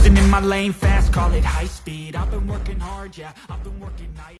Cruising in my lane fast, call it high speed. I've been working hard, yeah, I've been working night